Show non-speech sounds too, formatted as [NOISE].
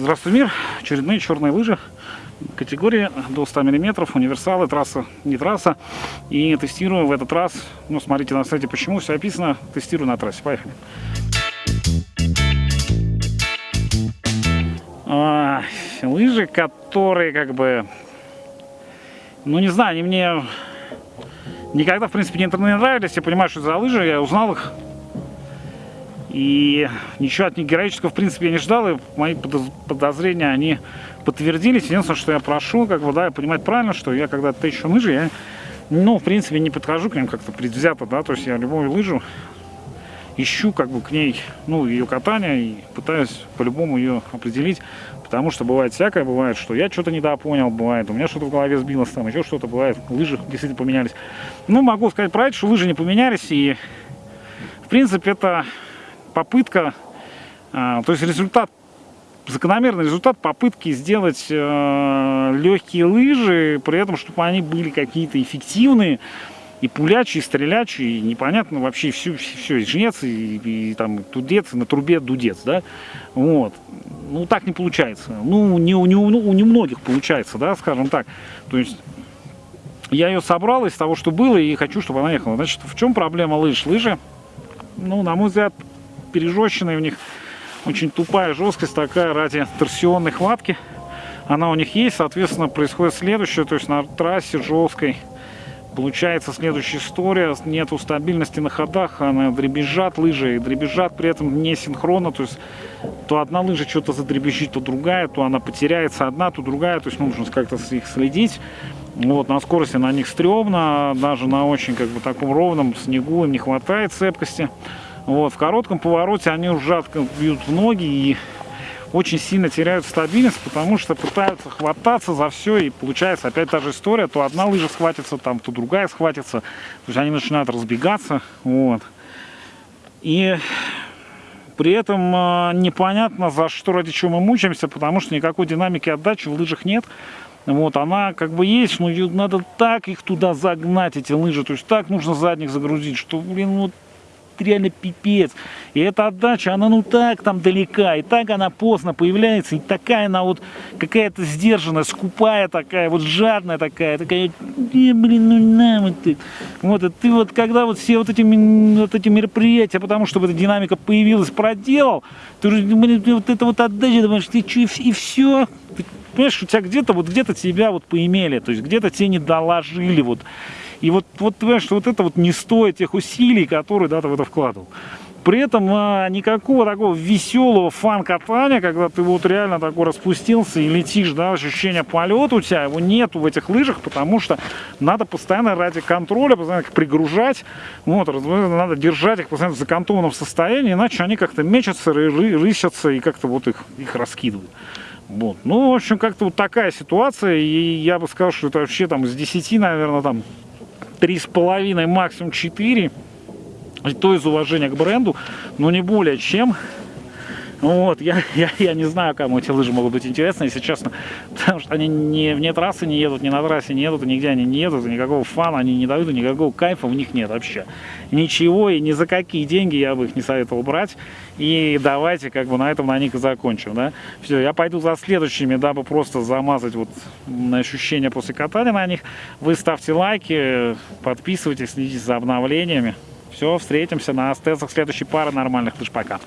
Здравствуй, мир! Очередные черные лыжи категории до 100 мм, универсалы, трасса, не трасса. И тестирую в этот раз, ну, смотрите на сайте, почему все описано, тестирую на трассе. Поехали! А, лыжи, которые как бы, ну, не знаю, они мне никогда, в принципе, не нравились. Я понимаю, что за лыжи, я узнал их и ничего от них героического, в принципе, я не ждал, и мои подозрения, они подтвердились. Единственное, что я прошу, как бы, да, понимать правильно, что я когда тещу лыжи, я, ну, в принципе, не подхожу к ним как-то предвзято, да, то есть я любую лыжу ищу, как бы, к ней, ну, ее катание, и пытаюсь по-любому ее определить, потому что бывает всякое, бывает, что я что-то недопонял, бывает, у меня что-то в голове сбилось, там, еще что-то бывает, лыжи действительно поменялись. Ну, могу сказать это, что лыжи не поменялись, и, в принципе, это попытка, а, то есть результат, закономерный результат попытки сделать э, легкие лыжи, при этом, чтобы они были какие-то эффективные, и пулячие, и стрелячие, и непонятно вообще все, все, и жнец, и, и там тудец, и на трубе дудец, да, вот. Ну, так не получается. Ну, не, не, у, у немногих получается, да, скажем так. То есть, я ее собрал из того, что было, и хочу, чтобы она ехала. Значит, в чем проблема лыж? Лыжи, ну, на мой взгляд, пережестченные у них. Очень тупая жесткость такая ради торсионной хватки. Она у них есть, соответственно, происходит следующее. То есть на трассе жесткой получается следующая история. Нету стабильности на ходах, она дребезжат лыжи, и дребезжат при этом не синхронно. То есть то одна лыжа что-то задребезжит, то другая, то она потеряется одна, то другая. То есть нужно как-то их следить. Вот, на скорости на них стрёмно, даже на очень как бы таком ровном снегу им не хватает цепкости. Вот, в коротком повороте они ужасно бьют в ноги и очень сильно теряют стабильность, потому что пытаются хвататься за все, и получается опять та же история, то одна лыжа схватится, там, то другая схватится, то есть они начинают разбегаться, вот. И при этом э, непонятно, за что, ради чего мы мучаемся, потому что никакой динамики отдачи в лыжах нет. Вот, она как бы есть, но надо так их туда загнать, эти лыжи, то есть так нужно задних загрузить, что, блин, вот реально пипец. И эта отдача, она ну так там далека, и так она поздно появляется, и такая она вот какая-то сдержанная, скупая такая, вот жадная такая, такая, э, блин, ну на вот ты. Вот, и ты вот когда вот все вот эти, вот эти мероприятия, потому что эта динамика появилась, проделал, ты уже, блин, вот это вот отдача, думаешь, ты что, и все, понимаешь, у тебя где-то вот где-то тебя вот поимели, то есть где-то тебе не доложили, вот. И вот, вот понимаешь, что вот это вот не стоит тех усилий, которые да, ты в это вкладывал. При этом а, никакого такого веселого фан-катания, когда ты вот реально такой распустился и летишь, да, ощущение полета у тебя, его нету в этих лыжах, потому что надо постоянно ради контроля, постоянно их пригружать, вот, надо держать их постоянно в закантованном состоянии, иначе они как-то мечутся, ры рысятся и как-то вот их, их раскидывают. Вот. Ну, в общем, как-то вот такая ситуация, и я бы сказал, что это вообще там с 10, наверное, там три с половиной, максимум 4. И то из уважения к бренду, но не более чем. Вот, я, [LAUGHS] я, я не знаю, кому эти лыжи могут быть интересны, если честно, [LAUGHS] потому что они не вне трассы не едут, ни на трассе не едут, нигде они не едут, никакого фана они не дают, никакого кайфа в них нет вообще. Ничего, и ни за какие деньги я бы их не советовал брать. И давайте как бы на этом на них и закончим, да. Все, я пойду за следующими, дабы просто замазать вот ощущения после катания на них. Вы ставьте лайки, подписывайтесь, следите за обновлениями. Все, встретимся на стелсах следующей пары нормальных лыж. Пока.